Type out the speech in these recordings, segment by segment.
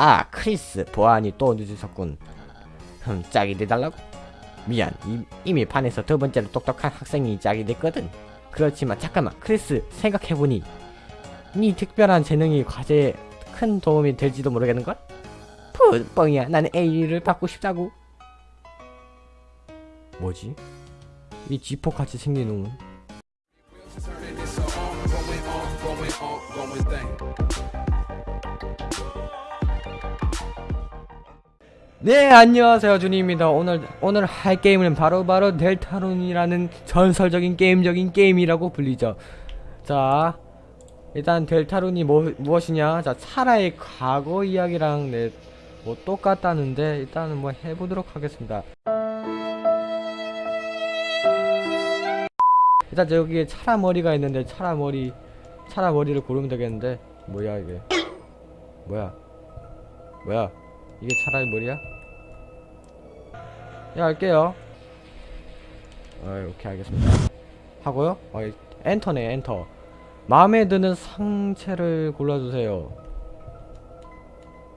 아 크리스 보아하니 또 늦으셨군 흠 짝이 돼달라고? 미안 이, 이미 반에서 두 번째로 똑똑한 학생이 짝이 됐거든 그렇지만 잠깐만 크리스 생각해보니 네 특별한 재능이 과제에 큰 도움이 될지도 모르겠는걸? 푸 뻥이야 나는 A를 받고 싶다고 뭐지? 이 지퍼같이 생긴 놈은 네 안녕하세요. 준이입니다. 오늘 오늘 할 게임은 바로 바로 델타룬이라는 전설적인 게임적인 게임이라고 불리죠. 자 일단 델타룬이 뭐, 무엇이냐? 자 차라의 과거 이야기랑 네, 뭐 똑같다는데 일단은 뭐 해보도록 하겠습니다. 일단 저기에 차라 머리가 있는데 차라 머리 차라 머리를 고르면 되겠는데 뭐야 이게? 뭐야? 뭐야? 이게 차라리 머리야? 예 할게요. 아 오케이 알겠습니다. 하고요? 어, 이- 엔터네 엔터. 마음에 드는 상체를 골라주세요.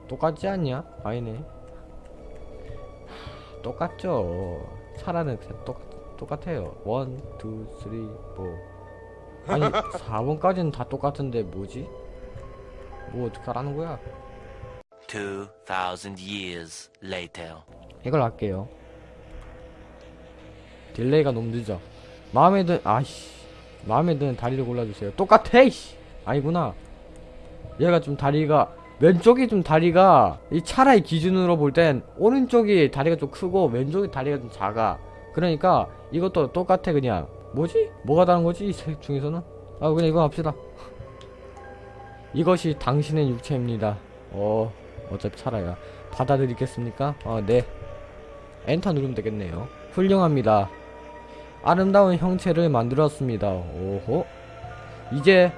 똑같지 않냐? 아니네. 하, 똑같죠. 차라는 그냥 똑, 똑같아요. 1, 2, 3, 4 아니 4번까지는 다 똑같은데 뭐지? 뭐 어떻게 하라는 거야? 2,000 years later. 이걸 할게요 딜레이가 너무 늦어. 마음에 든 아이씨. 마음에 드는 다리를 골라주세요. 똑같아 이씨. 아니구나. 얘가 좀 다리가 왼쪽이 좀 다리가 이 차라리 기준으로 볼 땐 오른쪽이 다리가 좀 크고 왼쪽이 다리가 좀 작아. 그러니까 이것도 똑같아 그냥. 뭐지? 뭐가 다른 거지 이 셋 중에서는? 아 그냥 이거 합시다. 이것이 당신의 육체입니다. 어 어차피 차라야. 받아들이겠습니까? 어네. 엔터 누르면 되겠네요. 훌륭합니다 아름다운 형체를 만들었습니다 오호 이제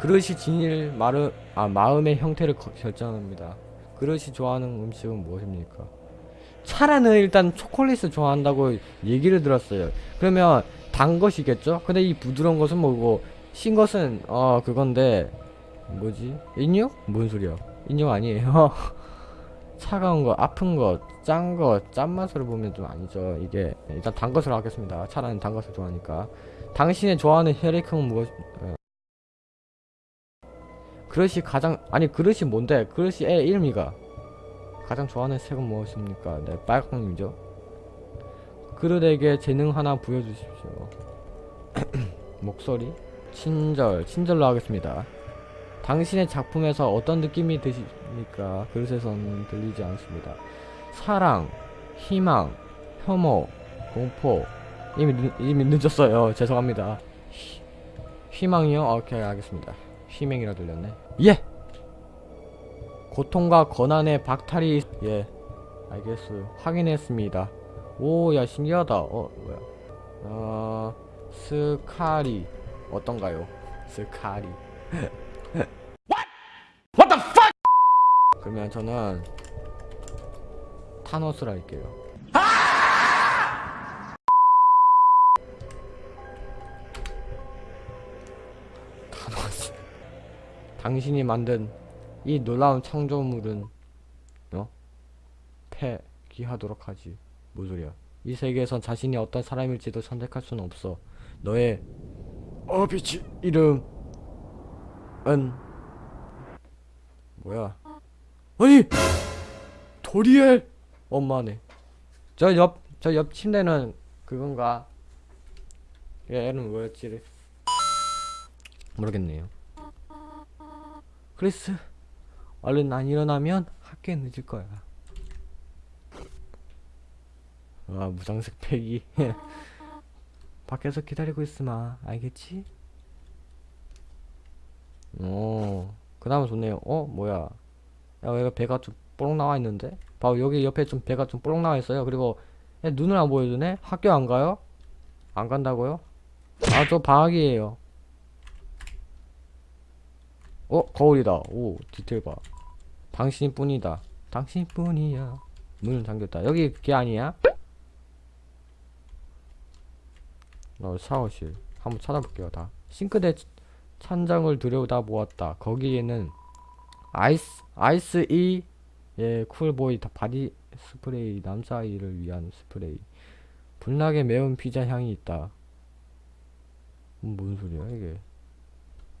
그릇이 지닐 마르, 아, 마음의 형태를 거- 결정합니다 그릇이 좋아하는 음식은 무엇입니까? 차라는 일단 초콜릿을 좋아한다고 얘기를 들었어요 그러면 단 것이겠죠? 근데 이 부드러운 것은 뭐고 신 것은 어 그건데 뭐지? 인육? 뭔 소리야 인육 아니에요 차가운 거, 아픈 거, 짠 거, 짠맛으로 보면 좀 아니죠. 이게 일단 단 것으로 하겠습니다. 차라는 단 것을 좋아하니까. 당신의 좋아하는 혈액형은 무엇? 예. 그릇이 가장 아니 그릇이 뭔데? 그릇이 애 이름이가 가장 좋아하는 색은 무엇입니까? 네, 빨강이죠. 그릇에게 재능 하나 부여주십시오. 목소리, 친절, 친절로 하겠습니다. 당신의 작품에서 어떤 느낌이 드십니까? 그릇에서는 들리지 않습니다. 사랑, 희망, 혐오, 공포. 이미 늦, 이미 늦었어요. 죄송합니다. 희, 희망이요? 오케이 알겠습니다. 희망이라 들렸네. 예. 고통과 고난의 박탈이 예 알겠어요. 확인했습니다. 오 야 신기하다. 어 뭐야? 어 스카리 어떤가요? 스카리. 그러면 저는 타노스를 할게요. 타노스. 당신이 만든 이 놀라운 창조물은 어? 폐기하도록 하지. 뭔 소리야? 이 세계에선 자신이 어떤 사람일지도 선택할 수는 없어. 너의 어비치 이름은 뭐야? 아니 도리엘 엄마네. 저 옆 저 옆 침대는 그건가? 얘 애는 뭐였지? 모르겠네요. 크리스, 얼른 안 일어나면 학교에 늦을 거야. 와 무장색 패기. 밖에서 기다리고 있으마. 알겠지? 어, 그나마 좋네요. 어, 뭐야? 야, 얘가 배가 좀 뽀록 나와 있는데? 봐봐, 여기 옆에 좀 배가 좀 뽀록 나와 있어요. 그리고 얘 눈을 안 보여주네? 학교 안 가요? 안 간다고요? 아, 저 방학이에요. 어, 거울이다. 오, 디테일 봐. 당신뿐이다. 당신뿐이야. 문은 잠겼다. 여기 걔 아니야? 어, 샤워실. 한번 찾아볼게요, 다. 싱크대 찬장을 들여다 보았다. 거기에는 아이스 아이스 이 예, 쿨보이 다 바디 스프레이 남자아이를 위한 스프레이 불나게 매운 피자 향이 있다. 음, 뭔 소리야 이게?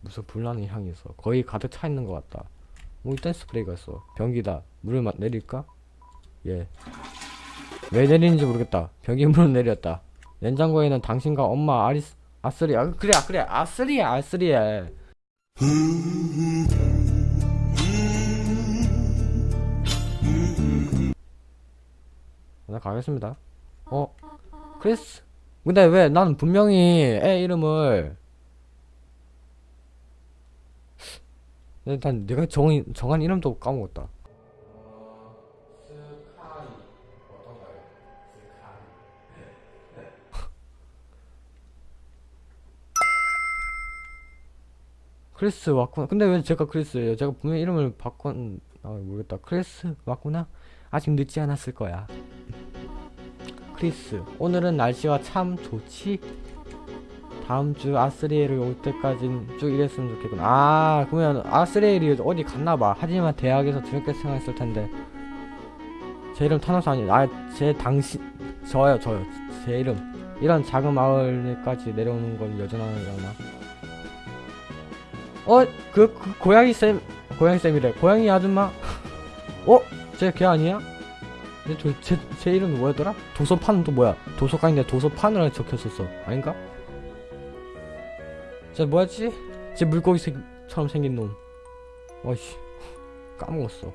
무슨 불나는 향이 있어. 거의 가득 차 있는 것 같다. 뭐 일단 스프레이가 있어. 변기다. 물을 마, 내릴까? 예. 왜 내리는지 모르겠다. 변기 물은 내렸다. 냉장고에는 당신과 엄마 아리스 아쓰리 아 그래 아, 그래 아쓰리야 아쓰리야. 나 가겠습니다. 어, 크리스. 근데 왜 나는 분명히 애 이름을 일단 내가 정 정한 이름도 까먹었다. 크리스 왔구나. 근데 왜 제가 크리스예요? 제가 분명히 이름을 바꾼 아 모르겠다. 크리스 왔구나. 아직 늦지 않았을 거야. 크리스, 오늘은 날씨가 참 좋지? 다음 주 아스리엘이 올 때까진 쭉 이랬으면 좋겠구나. 아, 그러면 아스리엘이 어디 갔나봐. 하지만 대학에서 즐겁게 생활했을 텐데. 제 이름 타노스 아니, 아, 제 당신, 저요, 저요. 제 이름. 이런 작은 마을에까지 내려오는 건 여전하려나? 어, 그, 그 고양이 쌤, 고양이 쌤이래. 고양이 아줌마? 어? 쟤 걔 아니야? 저, 제, 제 이름이 뭐였더라? 도서판은 또 뭐야? 도서관인데 도서판이라 적혔었어. 아닌가? 저 뭐였지? 제 물고기처럼 생긴 놈. 어이씨. 까먹었어.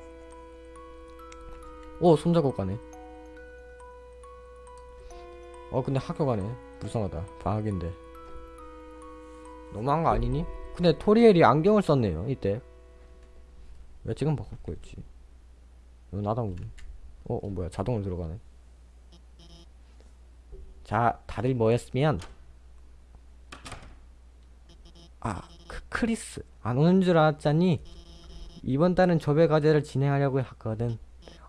오, 손잡고 가네. 어, 근데 학교 가네. 불쌍하다. 방학인데. 너무한 거 아니니? 근데 토리엘이 안경을 썼네요, 이때. 왜 지금 바꿨고 있지? 이거 나당 어, 어 뭐야. 자동으로 들어가네. 자 다들 모였으면? 아 크, 크리스. 안 오는 줄 알았잖니? 이번 달은 조별 과제를 진행하려고 했거든.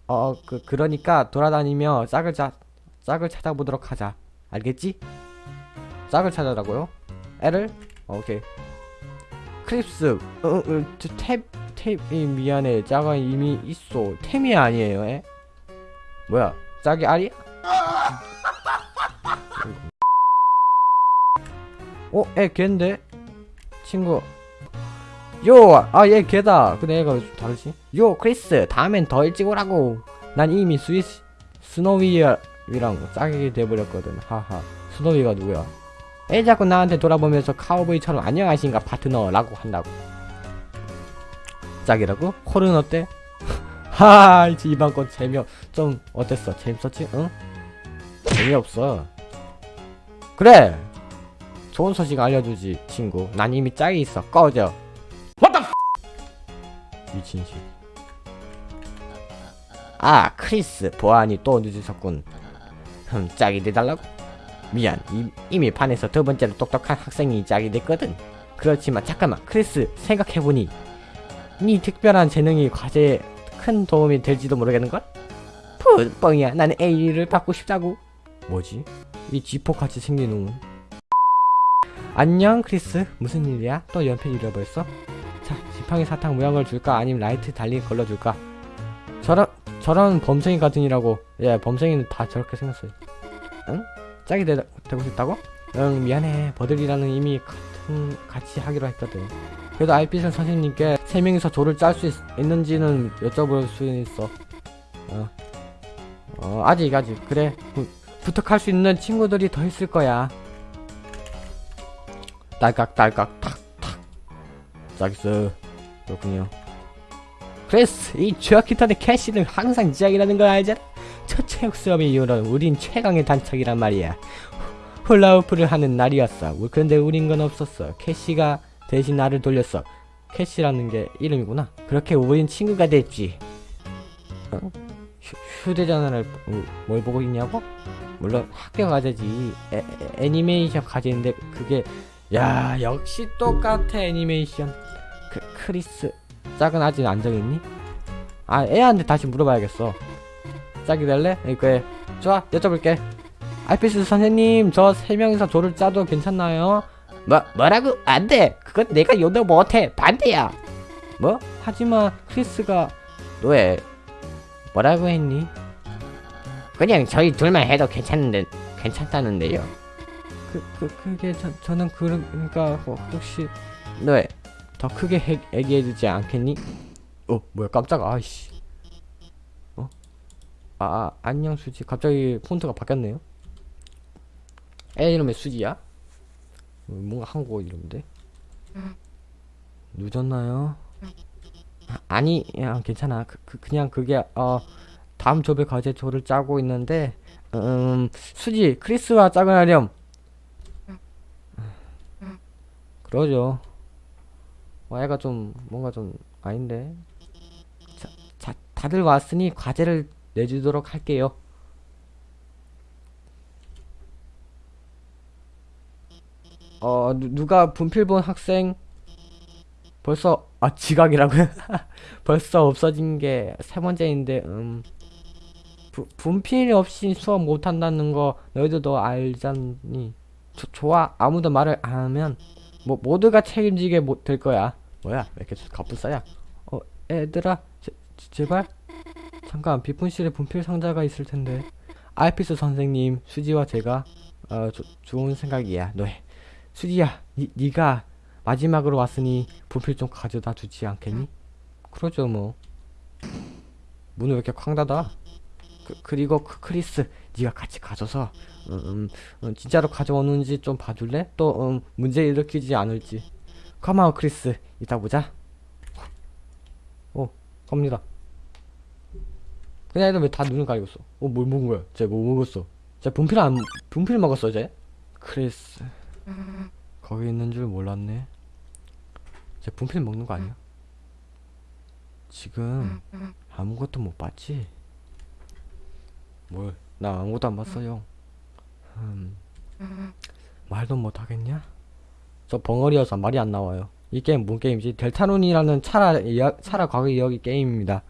어 그 그러니까 돌아다니며 짝을 짜 짝을 찾아보도록 하자. 알겠지? 짝을 찾아라고요? 애를? 어, 오케이. 크립스 어, 어, 저 탭, 탭이 미안해. 짝은 이미 있어. 템이 아니에요 에? 뭐야 짝이 알이야? 어? 애 걔인데? 친구 요! 아 얘 걔다 근데 얘가 왜좀 다르지? 요 크리스 다음엔 더 일찍 오라고 난 이미 스위스 스노위랑 짝이 돼버렸거든 하하 스노위가 누구야? 애 자꾸 나한테 돌아보면서 카우보이처럼 안녕하신가 파트너라고 한다고 짝이라고? 콜은 어때? 하하 이번 건 재미 좀 어땠어? 재밌었지? 응? 재미없어. 그래. 좋은 소식 알려주지 친구. 난 이미 짝이 있어. 꺼져. What the 미친 식 아 크리스. 보아하니 또 늦으셨군. 흠 짝이 돼달라고? 미안. 이, 이미 반에서 두 번째로 똑똑한 학생이 짝이 됐거든. 그렇지만 잠깐만. 크리스 생각해보니. 네 특별한 재능이 과제에 큰 도움이 될지도 모르겠는걸? 푸 뻥이야 나는 A를 받고 싶다고 뭐지? 이 지퍼같이 생긴 놈은 안녕 크리스 무슨 일이야? 또 연필 잃어버렸어? 자 지팡이 사탕 모양을 줄까 아니면 라이트 달린 걸로 줄까? 저런 저런 범생이 같으니라고 예 범생이는 다 저렇게 생겼어요 응? 짝이 되, 되고 싶다고? 응 미안해 버들리랑은 이미 같은 같이 하기로 했거든 그래도 알피스 선생님께 세 명이서 조를 짤 수 있는지는 여쭤볼 수 있어. 어. 어, 아직 아직 그래. 부, 부탁할 수 있는 친구들이 더 있을 거야. 딸깍 딸깍 탁탁. 짝있어. 그렇군요. 그레스, 이 주어키턴의 캐시는 항상 지약이라는 걸 알잖아? 첫 체육 수업의 이후로 우린 최강의 단짝이란 말이야. 훌라후프를 하는 날이었어. 그런데 우린 건 없었어. 캐시가 대신 나를 돌렸어. 캐시라는 게 이름이구나. 그렇게 우린 친구가 됐지. 어? 휴, 휴대전화를 어, 뭘 보고 있냐고? 물론 학교 과제지. 애, 애, 애니메이션 과제인데 그게 야 역시 똑같아 애니메이션. 그 크리스 짝은 아직 안 정했니? 아 애한테 다시 물어봐야겠어. 짝이 될래? 그래 좋아 여쭤볼게. 알피스 선생님 저 세 명이서 조를 짜도 괜찮나요? 뭐, 뭐라고? 안 돼! 그건 내가 용도 못해! 반대야! 뭐? 하지만 크리스가 왜 뭐라고 했니? 그냥 저희 둘만 해도 괜찮은데 괜찮다는데요. 그, 그, 그게 저, 저는 그러니까 뭐 혹시 네, 더 크게 해, 얘기해주지 않겠니? 어 뭐야 깜짝아 아이씨 어? 아, 아 안녕 수지 갑자기 폰트가 바뀌었네요 애 이름이 수지야? 어, 뭔가 한국어 이름인데 늦었나요? 아, 아니 야, 괜찮아 그, 그, 그 냥 그게 어 다음 조별 과제 조를 짜고 있는데 음 수지 크리스와 짝을 하렴 그러죠. 와, 애가 좀, 뭔가 좀, 아닌데. 자, 자, 다들 왔으니 과제를 내주도록 할게요. 어, 누, 누가 분필 본 학생? 벌써, 아, 지각이라고요? 벌써 없어진 게 세 번째인데, 음. 부, 분필 없이 수업 못한다는 거 너희들도 알잖니. 조, 좋아, 아무도 말을 안 하면 뭐 모두가 책임지게 못 될 거야. 뭐야? 왜 이렇게 갑분싸야? 어, 애들아, 제, 제- 제발. 잠깐 비품실에 분필 상자가 있을 텐데. 알피스 선생님, 수지와 제가 어 조, 좋은 생각이야. 너해. 수지야, 니, 니가 마지막으로 왔으니 분필 좀 가져다 주지 않겠니? 그러죠 뭐. 문을 왜 이렇게 쾅 닫아? 그, 그리고 그 크리스, 니가 같이 가서 음, 음, 음, 진짜로 가져오는지 좀 봐줄래? 또 음, 문제 일으키지 않을지. 고마워 크리스. 이따 보자. 어, 갑니다. 그냥 애들 왜 다 눈을 가리고 있어? 어, 뭘 먹은 거야? 쟤 뭐 먹었어? 쟤 분필 안 분필 먹었어, 쟤? 크리스. 거기 있는 줄 몰랐네. 쟤 분필 먹는 거 아니야? 지금 아무것도 못 봤지? 뭘? 나 아무것도 안 봤어요. 음, 말도 못 하겠냐? 저 벙어리여서 말이 안 나와요. 이 게임 뭔 게임이지? 델타룬이라는 차라 이야, 차라 과거 이야기 게임입니다.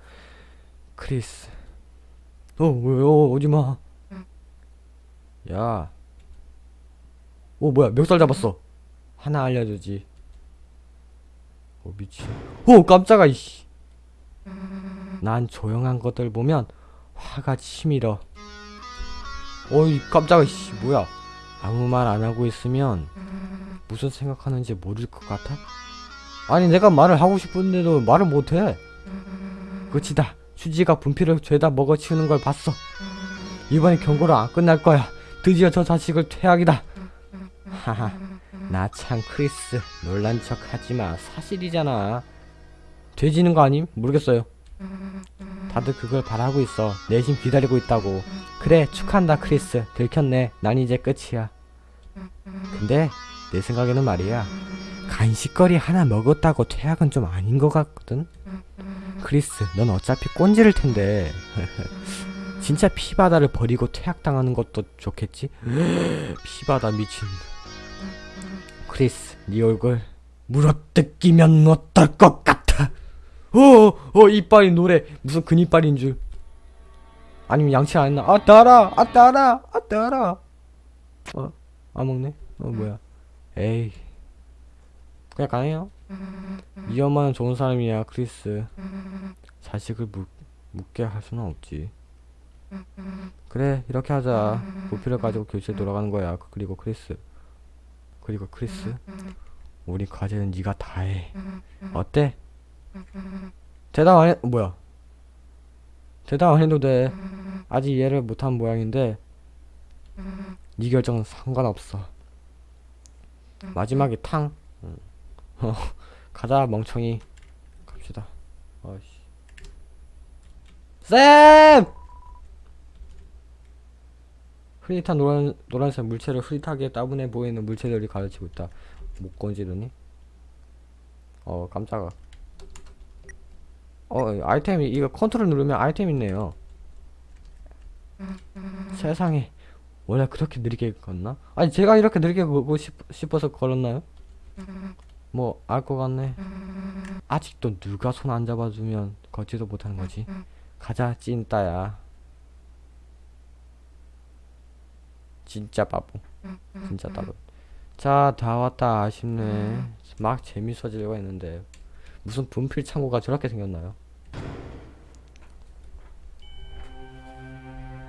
크리스. 어, 왜, 어, 오지 마. 야. 오, 뭐야? 멱살 잡았어. 하나 알려주지. 어, 미친. 오, 깜짝아, 이씨. 난 조용한 것들 보면 화가 치밀어. 어이, 깜짝아, 이씨, 뭐야? 아무 말 안 하고 있으면 무슨 생각하는지 모를 것 같아? 아니 내가 말을 하고 싶은데도 말을 못해 그치다 수지가 분필을 죄다 먹어치우는 걸 봤어 이번에 경고로 안 끝날 거야 드디어 저 자식을 퇴학이다 하하 나 참 크리스 놀란 척 하지마. 사실이잖아. 뒈지는 거 아님? 모르겠어요. 다들 그걸 바라고 있어. 내심 기다리고 있다고. 그래 축하한다 크리스. 들켰네. 난 이제 끝이야. 근데 내 생각에는 말이야. 간식거리 하나 먹었다고 퇴학은 좀 아닌 것 같거든? 크리스 넌 어차피 꼰지를 텐데. 진짜 피바다를 벌이고 퇴학당하는 것도 좋겠지? 피바다 미친 크리스 네 얼굴 물어뜯기면 어떨 것 같아? 어어 이빨이 노래 무슨 금이빨인 줄. 아니면 양치 안 했나? 아 따라 아 따라 아 따라. 어 안 먹네? 어 뭐야? 에이. 그냥 가네요. 네 엄마는 좋은 사람이야 크리스. 자식을 묵, 묻게 할 수는 없지. 그래 이렇게 하자. 부피를 가지고 교실에 돌아가는 거야 그리고 크리스 그리고 크리스 우리 과제는 네가 다 해. 어때? 대답 안 해.. 뭐야? 대답 안 해도 돼. 아직 이해를 못한 모양인데 네 결정은 상관없어. 마지막에 탕. 응. 어, 가자 멍청이. 갑시다. 아이씨. 쌤! 흐릿한 노란, 노란색 물체를 흐릿하게 따분해 보이는 물체들이 가르치고 있다. 못 건지더니? 어 깜짝아. 어 아이템이 이거 컨트롤 누르면 아이템 있네요. 세상에. 원래 그렇게 느리게 걷나? 아니 제가 이렇게 느리게 걷고 싶, 싶어서 걸었나요? 뭐 알 것 같네. 아직도 누가 손 안 잡아주면 걷지도 못하는 거지. 가자 찐따야 진짜 바보 진짜 따로 자다 왔다 아쉽네 막 재밌어지려고 했는데 무슨 분필 창고가 저렇게 생겼나요?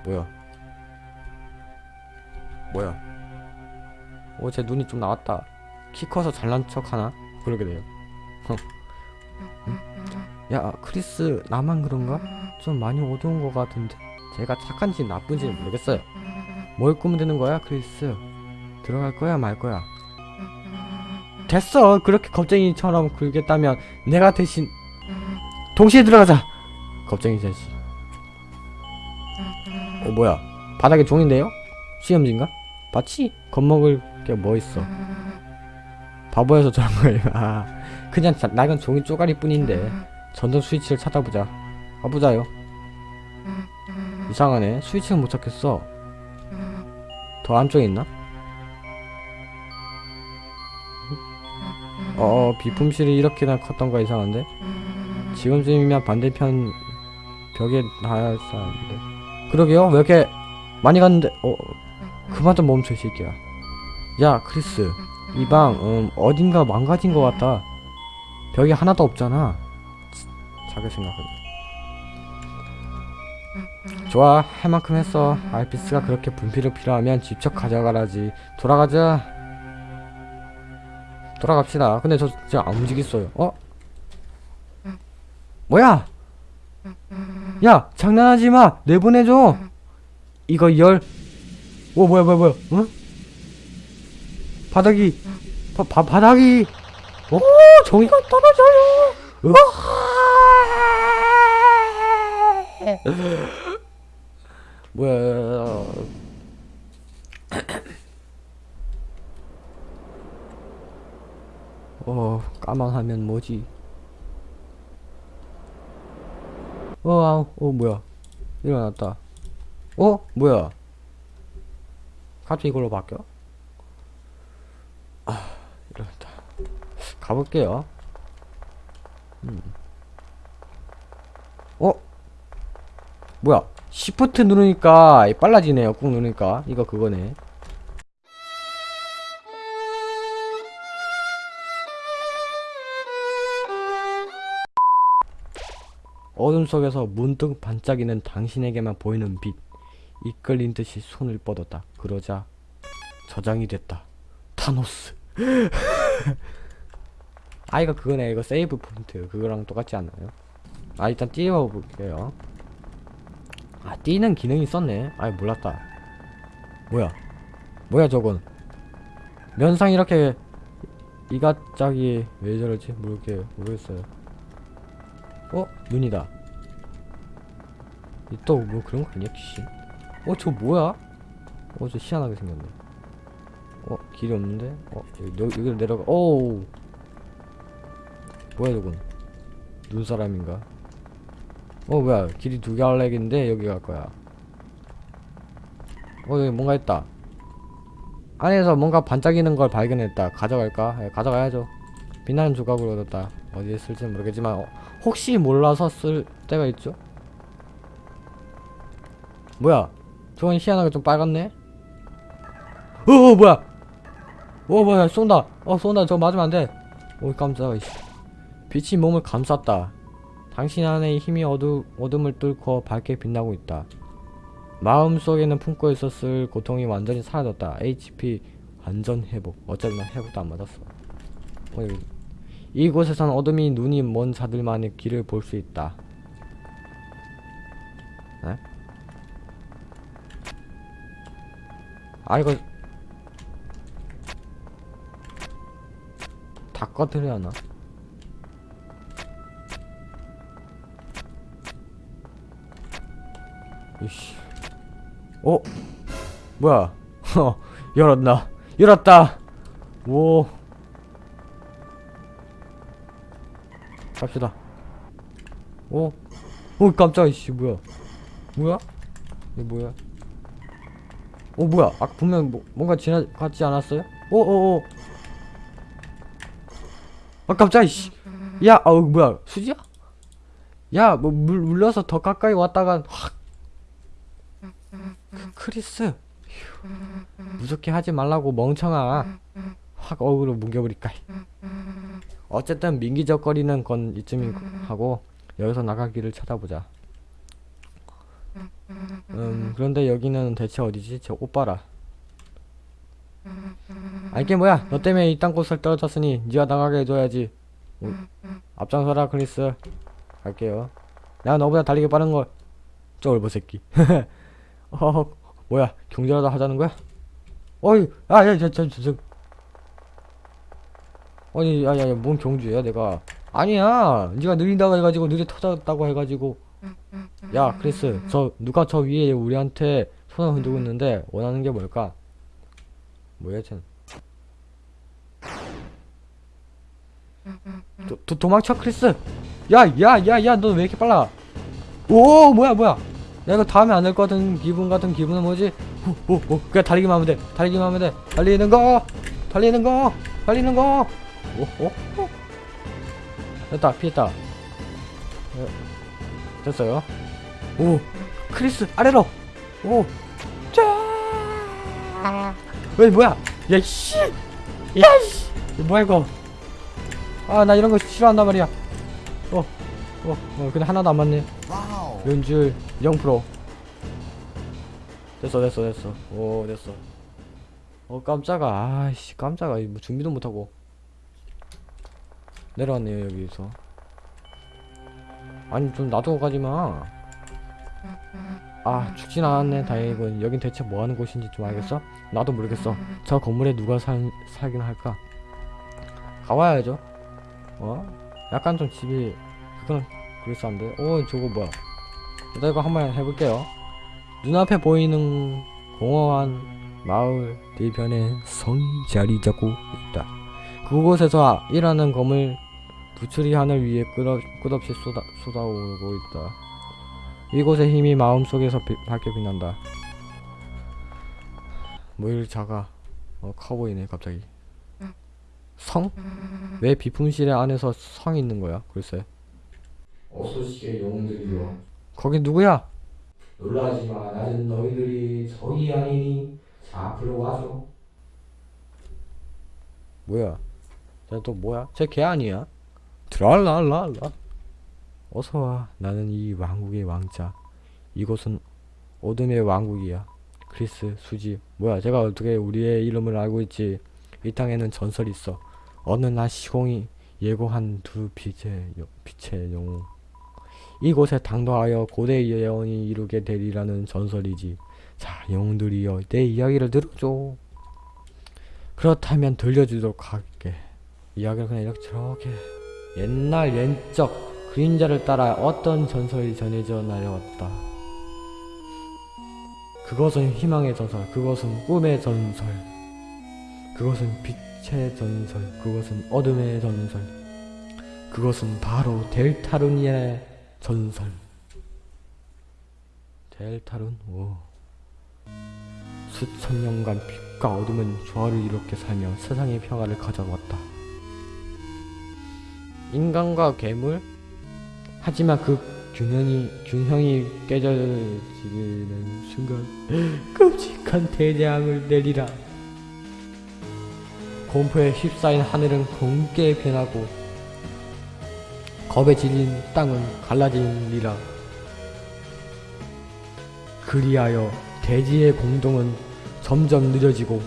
뭐야? 뭐야? 오, 제 눈이 좀 나왔다. 키 커서 잘난 척 하나? 그러게 돼요. 응? 야, 크리스, 나만 그런가? 좀 많이 어두운 것 같은데. 제가 착한지 나쁜지 모르겠어요. 뭘 꾸물대는 거야, 크리스? 들어갈 거야, 말 거야? 됐어. 그렇게 겁쟁이처럼 굴겠다면 내가 대신 동시에 들어가자. 겁쟁이 자식. 어 뭐야? 바닥에 종인데요? 시험지인가? 봤지? 겁먹을 게 뭐 있어? 바보여서 저런 거예요. 아, 그냥 자, 낡은 종이 쪼가리 뿐인데 전등 스위치를 찾아보자. 가보자요. 이상하네. 스위치는 못 찾겠어. 더 안쪽에 있나? 어, 비품실이 이렇게나 컸던가 이상한데? 지금쯤이면 반대편 벽에 닿아야 하는데. 그러게요? 왜 이렇게 많이 갔는데, 어, 그만 좀 멈춰, 이 새끼야. 야, 크리스. 이 방, 음, 어딘가 망가진 것 같다. 벽이 하나도 없잖아. 치, 자기 생각은. 좋아, 할 만큼 했어. 알피스가 그렇게 분필을 필요하면 직접 가져가라지. 돌아가자. 돌아갑시다. 근데 저 진짜 안 움직였어요. 어? 뭐야? 야, 장난하지 마. 내보내줘. 이거 열. 오, 뭐야, 뭐야, 뭐야? 응? 바닥이, 바, 바, 바닥이. 오, 종이가 떨어져요. 으아! 뭐야? 어, 까만 화면 뭐지? 어, 아우, 어, 뭐야? 일어났다. 어, 뭐야? 갑자기 이걸로 바뀌어? 아, 일어났다. 가볼게요. 음. 어? 뭐야? 시프트 누르니까 빨라지네요. 꾹 누르니까. 이거 그거네. 어둠 속에서 문득 반짝이는 당신에게만 보이는 빛. 이끌린 듯이 손을 뻗었다. 그러자 저장이 됐다. 타노스. 아 이거 그거네. 이거 세이브 포인트. 그거랑 똑같지 않나요? 아 일단 띄워볼게요. 아 띄는 기능이 있었네. 아이 몰랐다. 뭐야? 뭐야 저건? 면상 이렇게 이가짝이 왜 저러지? 모르게 모르겠어요. 어? 눈이다. 또 뭐 그런 거 아니야 귀신? 어 저 뭐야? 어 저 희한하게 생겼네. 어 길이 없는데? 어 여기 여기로 내려가. 오. 뭐야 저건? 눈사람인가? 어 뭐야 길이 두개 할래긴데 여기 갈 거야. 어 여기 뭔가 있다. 안에서 뭔가 반짝이는 걸 발견했다. 가져갈까? 예, 가져가야죠. 빛나는 조각을 얻었다. 어디에 쓸지 모르겠지만 어, 혹시 몰라서 쓸 때가 있죠? 뭐야? 저건 희한하게 좀 빨갛네? 어, 어 뭐야? 어 뭐야 쏜다 어 쏜다 저거 맞으면 안돼 오 깜짝아 이씨. 빛이 몸을 감쌌다 당신 안에 힘이 어두, 어둠을 뚫고 밝게 빛나고 있다 마음속에는 품고 있었을 고통이 완전히 사라졌다 HP 완전 회복 어쩌지만 회복도 안 맞았어 어, 여기. 이곳에선 어둠이 눈이 먼 자들만의 길을 볼 수 있다 네? 아 이거 다 꺼드려야 하나? 이씨 어? 뭐야 어 열었나 열었다 오 갑시다 오, 오 깜짝이야 이씨 뭐야 뭐야? 이게 뭐야? 어 뭐야? 아까 분명 뭐, 뭔가 지나갔지 않았어요? 오 오 오 아 깜짝이야 씨. 야 어우 뭐야 수지야? 야 뭐 물 물려서 더 가까이 왔다가 확 크- 크리스 휴. 무섭게 하지 말라고 멍청아 확 으그러 뭉개버릴까 어쨌든 민기적거리는 건 이쯤이 하고 여기서 길을 찾아보자. 음 그런데 여기는 대체 어디지? 저옷 봐라. 아 이게 뭐야? 너 때문에 이딴 곳을 떨어졌으니 네가 나가게 해줘야지. 오, 앞장서라 크리스. 갈게요. 내가 너보다 달리기 빠른 걸. 저 얼버 새끼. 어 뭐야? 경주라도 하자는 거야? 어이 아야 저저저 아니 야야야 뭔 경주야 내가? 아니야. 네가 느린다고 해가지고 느리 터졌다고 해가지고. 야 크리스 저 누가 저 위에 우리한테 손을 흔들고 있는데 원하는 게 뭘까? 뭐야 쟤 도, 도, 도망쳐 크리스. 야야야야 너 왜 이렇게 빨라? 오 뭐야 뭐야 야 이거 다음에 안될것 같은 기분 같은 기분은 뭐지? 오오오 그냥 달리기만 하면 돼. 달리기만 하면 돼. 달리는 거! 달리는 거! 달리는 거! 오오 오. 됐다 피했다. 예, 됐어요. 오 크리스 아래로. 오짜 왜 뭐야? 야씨! 야씨! 뭐야 이거? 아 나 이런 거 싫어한단 말이야. 어어 어, 어, 근데 하나도 안 맞네. 연줄 0% 됐어 됐어 됐어. 오 됐어. 어 깜짝아. 아이씨 깜짝아. 뭐 준비도 못하고. 내려왔네요 여기서. 아니 좀 놔두고 가지마. 아 죽진 않았네. 다행이군 여긴 대체 뭐하는 곳인지 좀 알겠어? 나도 모르겠어. 저 건물에 누가 살, 살긴 할까? 가봐야죠. 어? 약간 좀 집이 그건 그럴싸한데? 오 저거 뭐야 일단 이거 한번 해볼게요. 눈앞에 보이는 공허한 마을 뒤편에 성이 자리 잡고 있다. 그곳에서 일하는 검을 부추리 하늘 위에 끝없, 끝없이 쏟아, 쏟아오르고 있다. 이곳의 힘이 마음속에서 비, 밝게 빛난다. 뭐 이리 작아 어 커 보이네 갑자기. 성? 왜 비품실의 안에서 성이 있는 거야 글쎄? 어소시계 영웅들이여 거기 누구야? 놀라지마. 나는 너희들이 적이 아니니 자 앞으로 와줘. 뭐야? 쟤또 뭐야? 쟤걔 아니야? 트랄랄랄라 어서와. 나는 이 왕국의 왕자. 이곳은 어둠의 왕국이야. 크리스 수지. 뭐야? 제가 어떻게 우리의 이름을 알고 있지? 이 땅에는 전설이 있어. 어느 날 시공이 예고한 두 빛의, 여- 빛의 영웅 이곳에 당도하여 고대의 예언이 이루게 되리라는 전설이지. 자, 영웅들이여, 내 이야기를 들어줘. 그렇다면 들려주도록 할게. 이야기를 그냥 이렇게 저렇게 옛날 옛적 그림자를 따라 어떤 전설이 전해져 내려왔다. 그것은 희망의 전설, 그것은 꿈의 전설, 그것은 빛의 전설, 그것은 어둠의 전설, 그것은 바로 델타룬의 전설 델타룬 오. 수천 년간 빛과 어둠은 조화를 이롭게 살며 세상의 평화를 가져왔다. 인간과 괴물? 하지만 그 균형이 균형이 깨져지는 순간 끔찍한 대재앙을 내리라. 공포에 휩싸인 하늘은 공게 변하고 겁에 질린 땅은 갈라지리라. 그리하여 대지의 공동은 점점 느려지고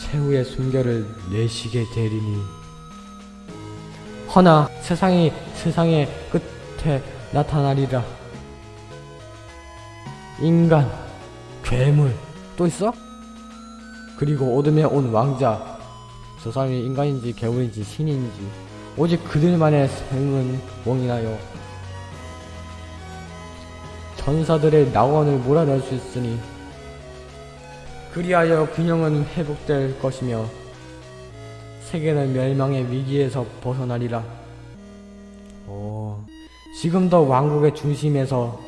최후의 순결을 내시게 되리니. 허나 세상이 세상의 끝에 나타나리라. 인간, 괴물 또 있어? 그리고 어둠에 온 왕자. 저 사람이 인간인지 괴물인지 신인지 오직 그들만의 생은 웡이나요 전사들의 낙원을 몰아낼 수 있으니 그리하여 균형은 회복될 것이며 세계는 멸망의 위기에서 벗어나리라 오, 지금도 왕국의 중심에서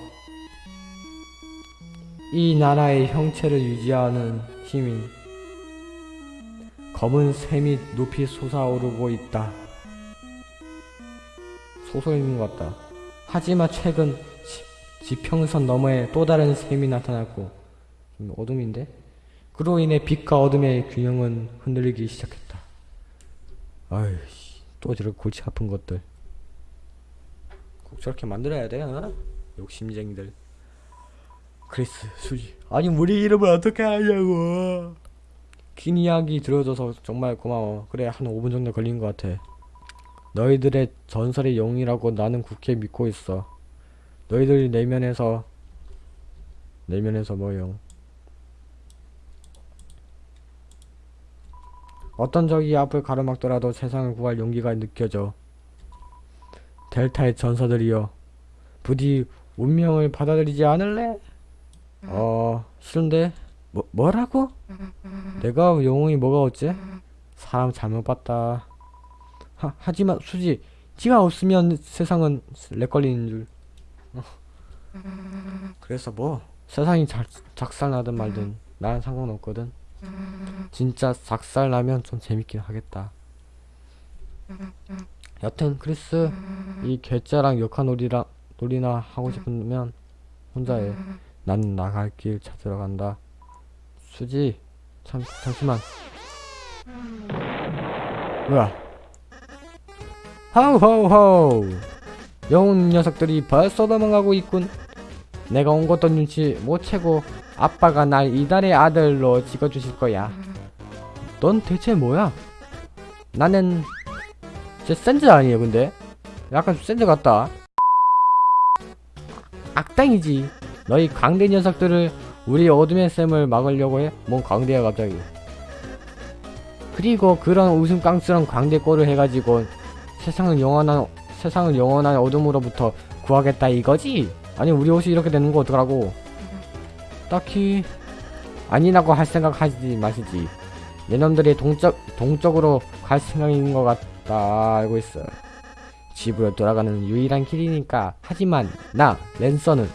이 나라의 형체를 유지하는 힘인 검은 샘이 높이 솟아오르고 있다. 소설인 것 같다. 하지만 최근 지, 지평선 너머에 또 다른 샘이 나타났고 음, 어둠인데? 그로 인해 빛과 어둠의 균형은 흔들리기 시작했다. 아이씨 또 저렇게 골치 아픈 것들 꼭 저렇게 만들어야 돼 어? 욕심쟁이들 크리스 수지 아니 우리 이름을 어떻게 하냐고 긴 이야기 들어줘서 정말 고마워 그래 한 5분 정도 걸린 것 같아 너희들의 전설의 영이라고 나는 굳게 믿고 있어 너희들 내면에서 내면에서 뭐 영 어떤 적이 앞을 가로막더라도 세상을 구할 용기가 느껴져 델타의 전사들이여 부디 운명을 받아들이지 않을래? 어 싫은데 뭐 뭐라고? 내가 영웅이 뭐가 어째? 사람 잘못 봤다. 하, 하지만 수지, 지가 없으면 세상은 lag 걸리는 줄. 어. 그래서 뭐 세상이 작, 작살나든 말든 나는 상관없거든. 진짜 작살나면 좀 재밌긴 하겠다. 여튼 크리스 이 괴짜랑 역할놀이랑 놀이나 하고 싶으면 혼자 해. 나는 나갈 길 찾으러 간다. 수지, 잠 잠시만. 뭐야? 하우하우하우. 영웅 녀석들이 벌써 도망가고 있군. 내가 온 것도 눈치 못 채고 아빠가 날 이달의 아들로 찍어주실 거야. 넌 대체 뭐야? 나는 제 샌즈 아니에요, 근데? 약간 샌즈 같다. 악당이지. 너희 광대 녀석들을 우리 어둠의 샘을 막으려고 해? 뭔 광대야 갑자기. 그리고 그런 웃음 깡스런 광대 꼴을 해가지고 세상을 영원한 세상을 영원한 어둠으로부터 구하겠다 이거지? 아니 우리 옷이 이렇게 되는 거 어떡하라고? 딱히 아니라고 할 생각 하지 마시지. 얘놈들이 동적 동쪽으로 갈 생각인 것 같다 알고 있어. 집으로 돌아가는 유일한 길이니까. 하지만 나 랜서는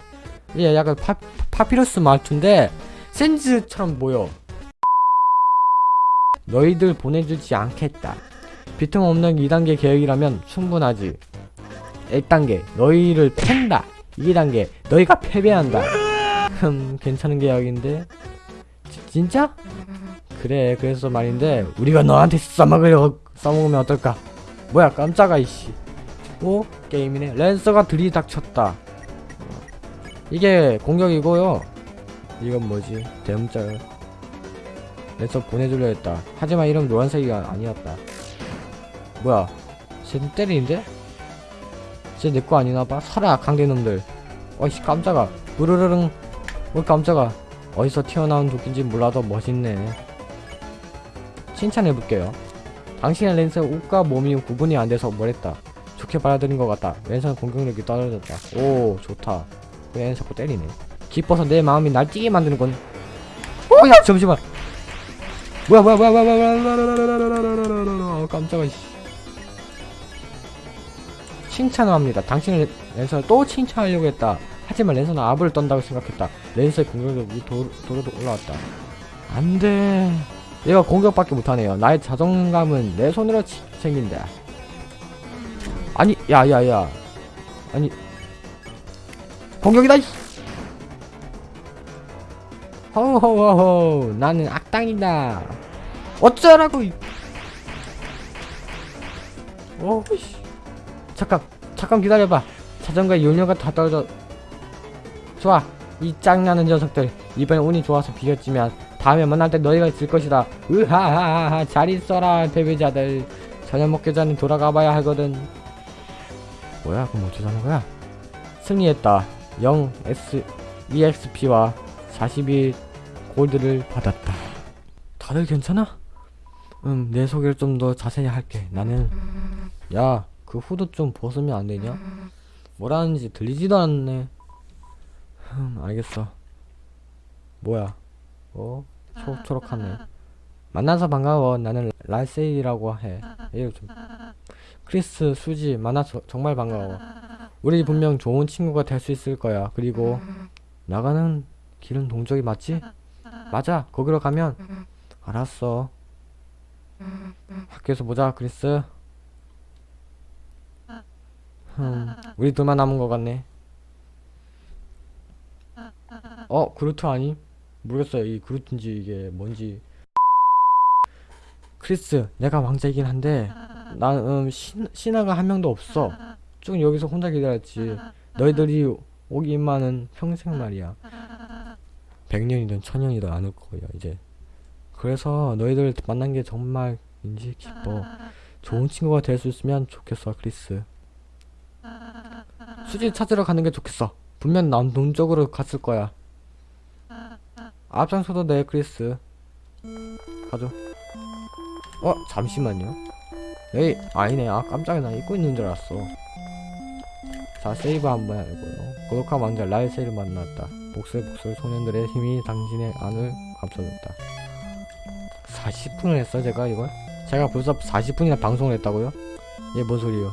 얘 약간 파, 파피러스 말투인데 샌즈처럼 보여. 너희들 보내주지 않겠다. 비틈없는 2단계 계획이라면 충분하지. 1단계 너희를 팬다. 2단계 너희가 패배한다. 흠 괜찮은 계약인데 지- 진짜? 그래 그래서 말인데 우리가 너한테 써먹으려 써먹으면 어떨까? 뭐야 깜짝아 이씨. 오 게임이네. 랜서가 들이닥쳤다. 이게 공격이고요. 이건 뭐지? 대문자요. 랜서 보내주려 했다. 하지만 이름 노란색이 아니었다. 뭐야 쟤는 때리는데? 쟤 내 거 아니나봐 살아 강대놈들 어이씨 깜짝아 우르르릉 어 깜짝아 어디서 튀어나온 조끼인지 몰라도 멋있네 칭찬해볼게요 당신의 렌스 옷과 몸이 구분이 안돼서 뭐랬다 좋게 받아들인 것 같다 왼손 공격력이 떨어졌다 오 좋다 왜 자꾸 때리네 기뻐서 내 마음이 날뛰게 만드는건 오야 잠시만 뭐야 뭐야 뭐야 뭐야 뭐야 깜짝아 칭찬을 합니다. 당신의 랜서를 또 칭찬하려고 했다. 하지만 랜서는 아부를 떤다고 생각했다. 랜서의 공격력이 도, 도로도 올라왔다. 안돼. 얘가 공격밖에 못하네요. 나의 자존감은 내 손으로 치, 챙긴다. 아니 야야야. 아니 공격이다. 호호호호 나는 악당이다. 어쩌라고. 이- 오씨. 잠깐 잠깐 기다려봐. 자전거에 연료가 다 떨어져. 좋아. 이 짱나는 녀석들 이번엔 운이 좋아서 비겼지만 다음에 만날 때 너희가 있을 것이다. 으하하하 잘 있어라 패배자들. 저녁 먹기 전에 돌아가봐야 하거든. 뭐야 그럼 어쩌자는 거야? 승리했다. 0 S EXP와 42 골드를 받았다. 다들 괜찮아? 음, 내 소개를 좀 더 자세히 할게. 나는 야, 그 후드 좀 벗으면 안 되냐? 뭐라는지 들리지도 않네. 흠, 알겠어. 뭐야? 어? 초, 초록하네. 만나서 반가워. 나는 랄세이라고 해. 좀. 크리스, 수지, 만나 저, 정말 반가워. 우리 분명 좋은 친구가 될 수 있을 거야. 그리고 나가는 길은 동쪽이 맞지? 맞아. 거기로 가면 알았어. 학교에서 보자, 크리스. 흠, 우리 둘만 남은 것 같네. 어, 그루트 아니? 모르겠어요. 이 그루트인지 이게 뭔지. 크리스, 내가 왕자이긴 한데 난 음, 신, 신하가 한 명도 없어 쭉 여기서 혼자 기다렸지 너희들이 오기만을 평생 말이야 백년이든 천년이든 안올 거야 이제 그래서 너희들 만난 게 정말 인지 기뻐 좋은 친구가 될 수 있으면 좋겠어 크리스 수지 찾으러 가는 게 좋겠어. 분명 난 동쪽으로 갔을 거야. 앞장서도 돼 크리스. 가죠. 어 잠시만요. 에이 아니네. 아 깜짝이야. 나 잊고 있는 줄 알았어. 자 세이브 한번 해보고요. 고독한 왕자 라이세를 만났다. 목소리 목소리 소년들의 힘이 당신의 안을 감춰줬다. 40분을 했어 제가 이걸? 제가 벌써 40분이나 방송을 했다고요? 얘뭔 소리요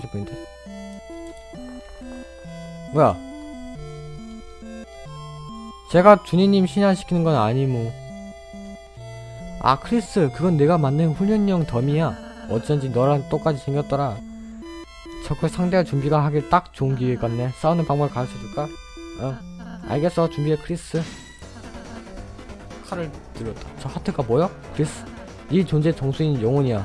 30분인데 뭐야? 제가 준이님 신현시키는 건 아니무 아 크리스 그건 내가 만든 훈련용 더미야. 어쩐지 너랑 똑같이 생겼더라. 적을 상대할 준비가 하길 딱 좋은 기회 같네. 싸우는 방법을 가르쳐줄까? 어? 알겠어 준비해 크리스. 칼을 들었다. 저 하트가 뭐야? 크리스? 네 존재 정수인 영혼이야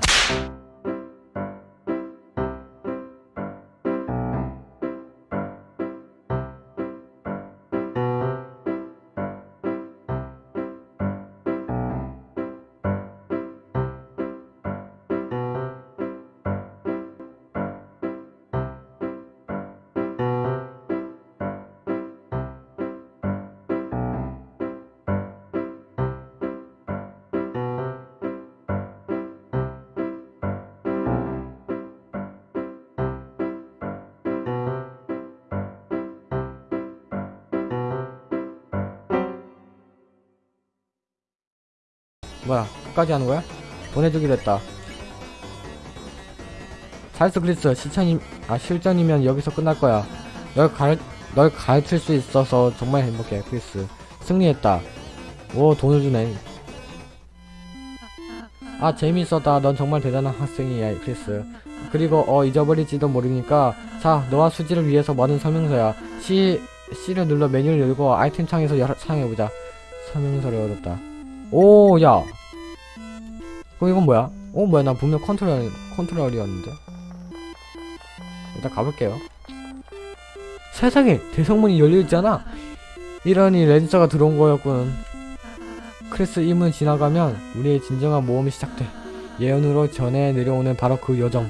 뭐야 끝까지 하는 거야? 보내주기로 했다. 잘했어 크리스 실천이 아 실전이면 여기서 끝날 거야. 널 가르 널 가르칠 수 있어서 정말 행복해 크리스. 승리했다. 오 돈을 주네. 아 재미있었다. 넌 정말 대단한 학생이야 크리스. 그리고 어 잊어버릴지도 모르니까 자 너와 수지를 위해서 만든 설명서야. C C를 눌러 메뉴를 열고 아이템 창에서 열어, 사용해보자. 설명서를 얻었다 오 야. 그럼 이건 뭐야? 어 뭐야? 나 분명 컨트롤 컨트롤이었는데. 일단 가볼게요. 세상에 대성문이 열려있잖아. 이러니 랜서가 들어온 거였군. 크리스 이 문 지나가면 우리의 진정한 모험이 시작돼 예언으로 전해 내려오는 바로 그 여정.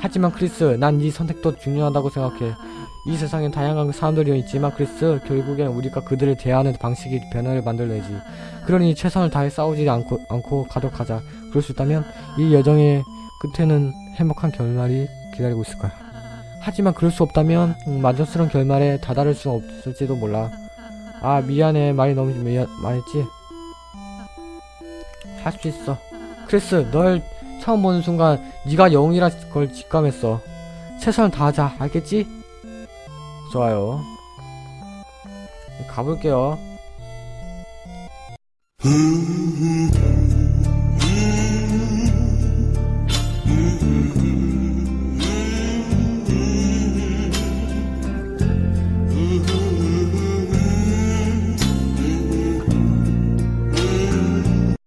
하지만 크리스 난 네 선택도 중요하다고 생각해 이 세상엔 다양한 사람들이 있지만 크리스 결국엔 우리가 그들을 대하는 방식이 변화를 만들어내지. 그러니 최선을 다해 싸우지 않고, 않고 가도록 하자. 그럴 수 있다면 이 여정의 끝에는 행복한 결말이 기다리고 있을 거야. 하지만 그럴 수 없다면 음, 만족스러운 결말에 다다를 수 없을지도 몰라. 아 미안해. 말이 너무 미안 말했지? 할 수 있어. 크리스 널 처음 보는 순간 네가 영웅이라 걸 직감했어. 최선을 다하자. 알겠지? 좋아요. 가볼게요